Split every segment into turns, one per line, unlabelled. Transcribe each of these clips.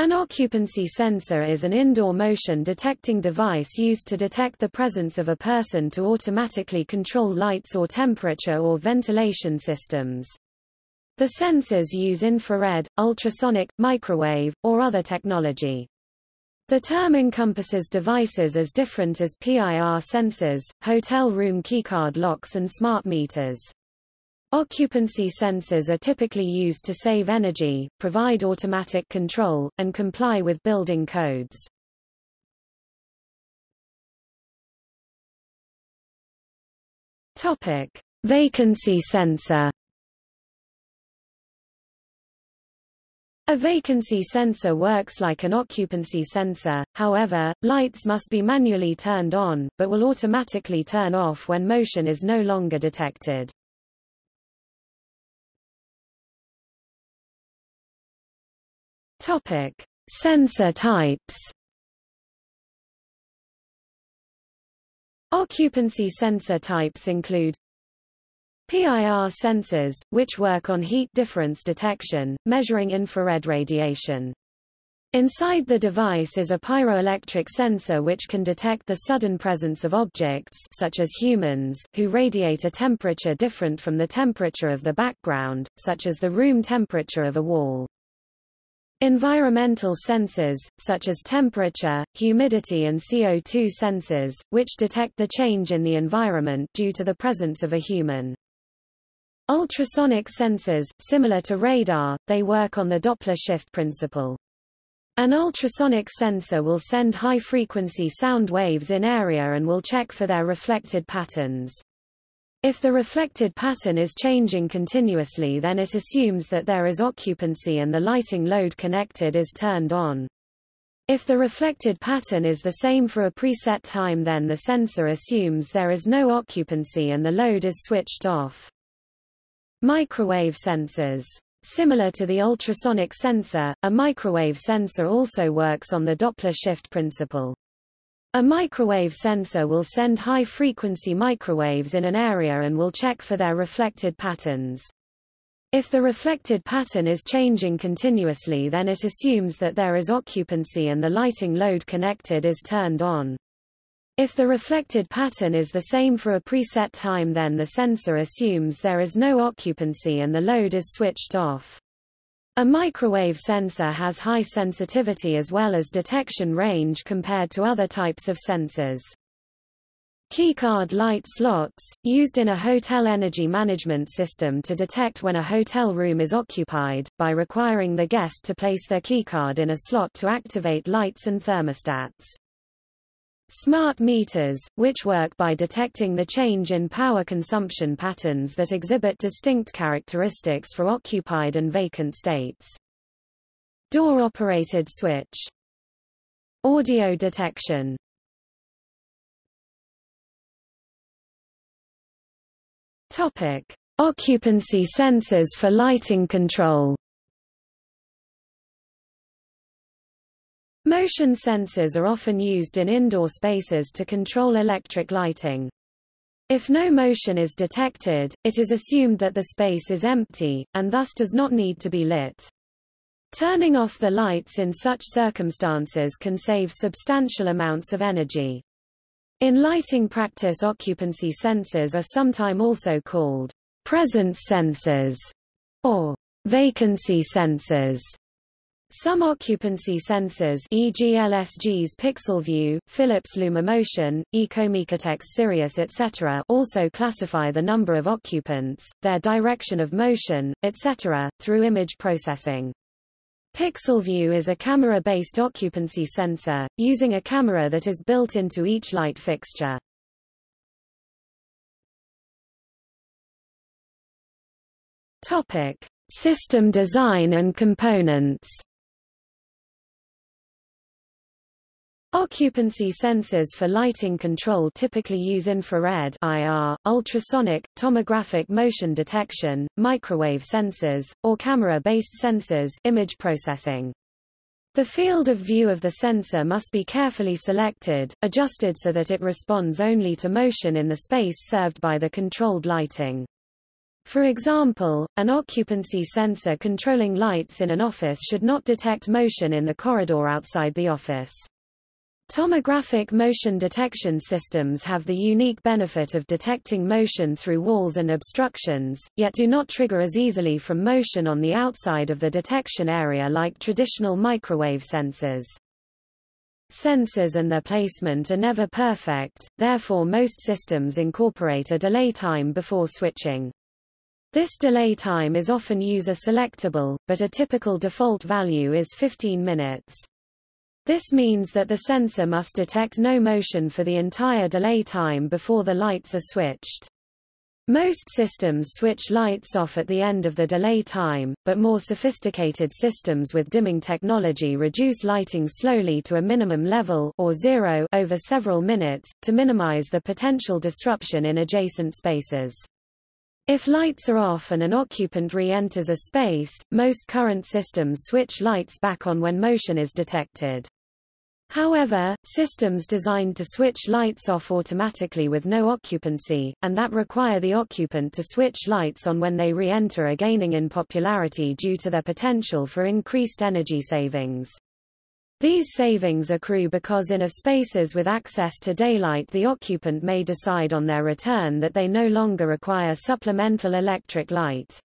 An occupancy sensor is an indoor motion detecting device used to detect the presence of a person to automatically control lights or temperature or ventilation systems. The sensors use infrared, ultrasonic, microwave, or other technology. The term encompasses devices as different as PIR sensors, hotel room keycard locks and smart meters. Occupancy sensors are typically used to save energy, provide automatic control, and comply with building codes. Topic: Vacancy sensor. A vacancy sensor works like an occupancy sensor, however, lights must be manually turned on, but will automatically turn off when motion is no longer detected. Topic: Sensor types. Occupancy sensor types include PIR sensors, which work on heat difference detection, measuring infrared radiation. Inside the device is a pyroelectric sensor which can detect the sudden presence of objects such as humans who radiate a temperature different from the temperature of the background, such as the room temperature of a wall. Environmental sensors, such as temperature, humidity and CO2 sensors, which detect the change in the environment due to the presence of a human. Ultrasonic sensors, similar to radar, they work on the Doppler shift principle. An ultrasonic sensor will send high-frequency sound waves in area and will check for their reflected patterns. If the reflected pattern is changing continuously then it assumes that there is occupancy and the lighting load connected is turned on. If the reflected pattern is the same for a preset time then the sensor assumes there is no occupancy and the load is switched off. Microwave sensors. Similar to the ultrasonic sensor, a microwave sensor also works on the Doppler shift principle. A microwave sensor will send high-frequency microwaves in an area and will check for their reflected patterns. If the reflected pattern is changing continuously then it assumes that there is occupancy and the lighting load connected is turned on. If the reflected pattern is the same for a preset time then the sensor assumes there is no occupancy and the load is switched off. A microwave sensor has high sensitivity as well as detection range compared to other types of sensors. Keycard light slots, used in a hotel energy management system to detect when a hotel room is occupied, by requiring the guest to place their keycard in a slot to activate lights and thermostats. Smart meters, which work by detecting the change in power consumption patterns that exhibit distinct characteristics for occupied and vacant states. Door-operated switch. Audio detection. Topic: Occupancy sensors for lighting control. Motion sensors are often used in indoor spaces to control electric lighting. If no motion is detected, it is assumed that the space is empty, and thus does not need to be lit. Turning off the lights in such circumstances can save substantial amounts of energy. In lighting practice occupancy sensors are sometimes also called presence sensors or vacancy sensors. Some occupancy sensors e.g. LSG's PixelView, Philips LumiMotion, Ecomechatex Sirius etc. also classify the number of occupants, their direction of motion, etc., through image processing. PixelView is a camera-based occupancy sensor, using a camera that is built into each light fixture. Topic: System design and components. Occupancy sensors for lighting control typically use infrared IR, ultrasonic, tomographic motion detection, microwave sensors, or camera-based sensors image processing. The field of view of the sensor must be carefully selected, adjusted so that it responds only to motion in the space served by the controlled lighting. For example, an occupancy sensor controlling lights in an office should not detect motion in the corridor outside the office. Tomographic motion detection systems have the unique benefit of detecting motion through walls and obstructions, yet do not trigger as easily from motion on the outside of the detection area like traditional microwave sensors. Sensors and their placement are never perfect, therefore most systems incorporate a delay time before switching. This delay time is often user selectable, but a typical default value is 15 minutes. This means that the sensor must detect no motion for the entire delay time before the lights are switched. Most systems switch lights off at the end of the delay time, but more sophisticated systems with dimming technology reduce lighting slowly to a minimum level or zero over several minutes, to minimize the potential disruption in adjacent spaces. If lights are off and an occupant re-enters a space, most current systems switch lights back on when motion is detected. However, systems designed to switch lights off automatically with no occupancy, and that require the occupant to switch lights on when they re-enter are gaining in popularity due to their potential for increased energy savings. These savings accrue because in a spaces with access to daylight the occupant may decide on their return that they no longer require supplemental electric light.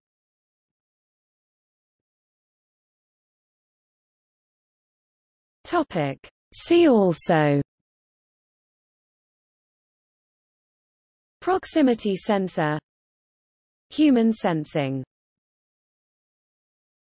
Topic. See also Proximity sensor Human sensing